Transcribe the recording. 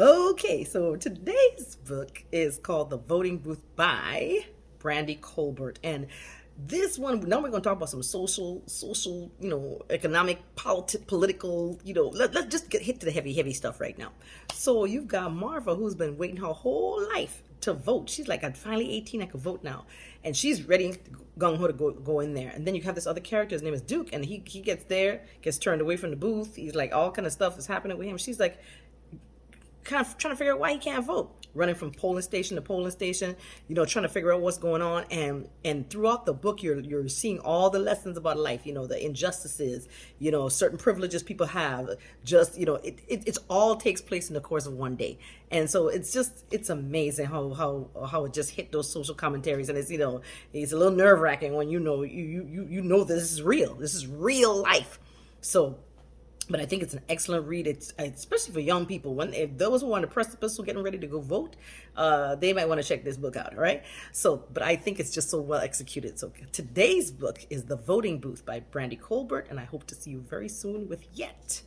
Okay, so today's book is called The Voting Booth by Brandy Colbert. And this one, now we're going to talk about some social, social, you know, economic, politi- political, you know, let, let's just get hit to the heavy, heavy stuff right now. So you've got Marva, who's been waiting her whole life to vote. She's like, I'm finally 18, I can vote now. And she's ready, gung ho to go, go in there. And then you have this other character, his name is Duke, and he, he gets there, gets turned away from the booth. He's like, all kind of stuff is happening with him. She's like, kind of trying to figure out why he can't vote. Running from polling station to polling station you know trying to figure out what's going on. And and throughout the book you're you're seeing all the lessons about life you know the injustices you know certain privileges people have. Just you know it, it it's all takes place in the course of one day. And so it's just it's amazing how how how it just hit those social commentaries. And it's you know it's a little nerve-wracking when you know you you you know this is real. This is real life. So but I think it's an excellent read. It's especially for young people. When if those who are on the precipice who getting ready to go vote, uh, they might want to check this book out. All right. So, but I think it's just so well executed. So today's book is The Voting Booth by Brandy Colbert, and I hope to see you very soon with yet